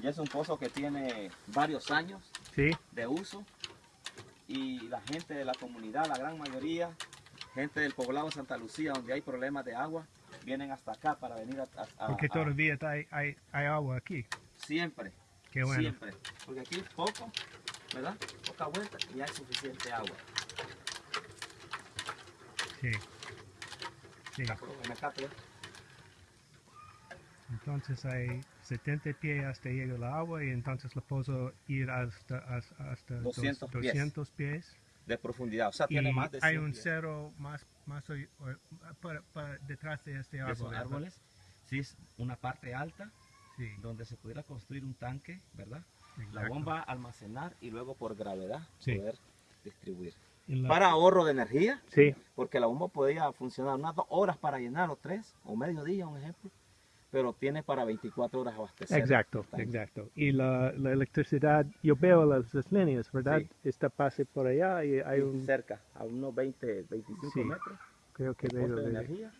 Y es un pozo que tiene varios años Sí. de uso y la gente de la comunidad, la gran mayoría, gente del poblado Santa Lucía, donde hay problemas de agua, vienen hasta acá para venir a... a- a- Porque a- todavía hay, hay, hay agua aquí. siempre, Qué bueno. siempre. Porque aquí es poco, ¿verdad? Poca vuelta y hay suficiente agua. Sí. Sí. Entonces hay 70 pies hasta llega el agua y entonces lo puedo ir hasta, hasta, hasta dos- 200 pies. 200 pies. de profundidad, o sea, Y tiene más de hay 100 un pies. cerro más, más hoy- hoy- para- para- detrás de este árbol. árboles. Sí, es una parte alta Sí, donde se pudiera construir un tanque, ¿verdad? La exacto. bomba almacenar y luego por gravedad Sí. poder distribuir. La- Para ahorro de energía, Sí, porque la bomba podía funcionar unas dos horas para llenar o tres, o medio día, un ejemplo, pero tiene para 24 horas abastecer. exacto, el exacto. Y la, la electricidad, yo veo las, las líneas, ¿verdad? Sí. Esta pase por allá y hay Sí, un, cerca, a unos 20, 25 Sí, metros, creo que de veo de energía,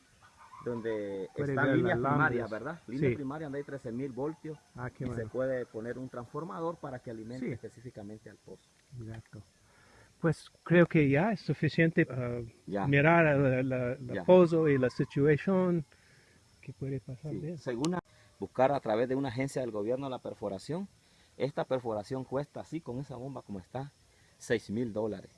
donde están líneas primarias. ¿verdad? Líneas Sí. primarias donde hay 13.000 voltios Ah, qué y se bueno. puede poner un transformador para que alimente Sí. específicamente al pozo. Exacto. Pues creo que ya es suficiente uh, Ya. mirar Ya. pozo y la situación puede pasar. Sí, de eso. Según a- buscar a través de una agencia del gobierno la perforación, esta perforación cuesta así con esa bomba como está, 6 mil dólares.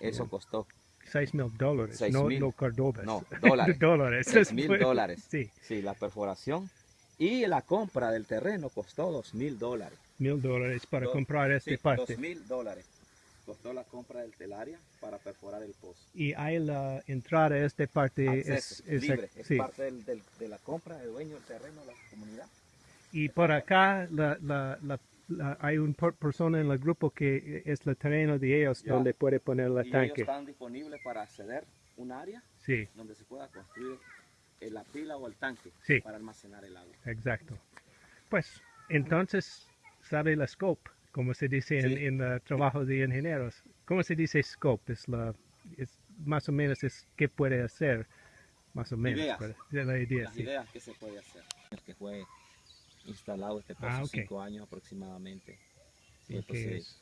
Eso costó seis mil dólares, no, no cordobas. No, dólares. dólares. 6 mil dólares. Sí, Sí, la perforación y la compra del terreno costó 2 mil dólares. mil dólares para Do- comprar esta Sí, parte. 2 mil dólares costó la compra del telaria para perforar el pozo. Y hay la entrada a esta parte Acceso, es, es- libre, es sí. parte del- del- de la compra del dueño del terreno la comunidad. Y por acá la, la, la- la- hay una persona en el grupo que es el terreno de ellos Ya. donde puede poner el y ellos tanque. están disponibles para acceder un área Sí, donde se pueda construir la pila o el tanque Sí. para almacenar el agua. exacto. Pues entonces sale la scope, como se dice en, Sí. en el trabajo de ingenieros. ¿Cómo se dice scope? Es la, es más o menos es qué puede hacer, más o menos. Ideas. de la idea, Las sí. ideas que se puede hacer. El que fue instalado este pozo Ah, ok. cinco años aproximadamente. Sí, entonces,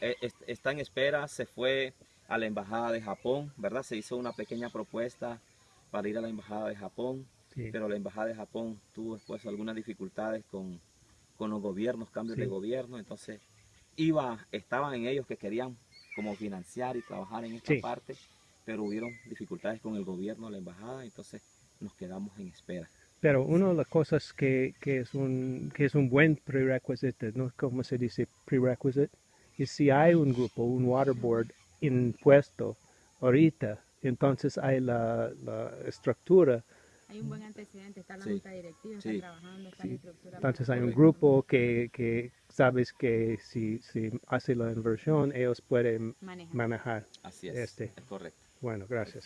eh, es- está en espera, se fue a la embajada de Japón, ¿verdad? Se hizo una pequeña propuesta para ir a la embajada de Japón, sí. pero la embajada de Japón tuvo después algunas dificultades con, con los gobiernos, cambios Sí. de gobierno, entonces iba, estaban en ellos que querían como financiar y trabajar en esta Sí. parte, pero hubieron dificultades con el gobierno, la embajada, entonces nos quedamos en espera. Pero una de las cosas que, que es un que es un buen prerequisite, no como se dice prerequisite, es si hay un grupo, un water board impuesto ahorita, entonces hay la, la estructura, Hay un buen antecedente, está la Sí. junta directiva, Sí. está trabajando, está Sí. la estructura. entonces hay un grupo que, que sabes que si, si hace la inversión ellos pueden manejar. manejar. Así es, Este. es correcto. Bueno, gracias.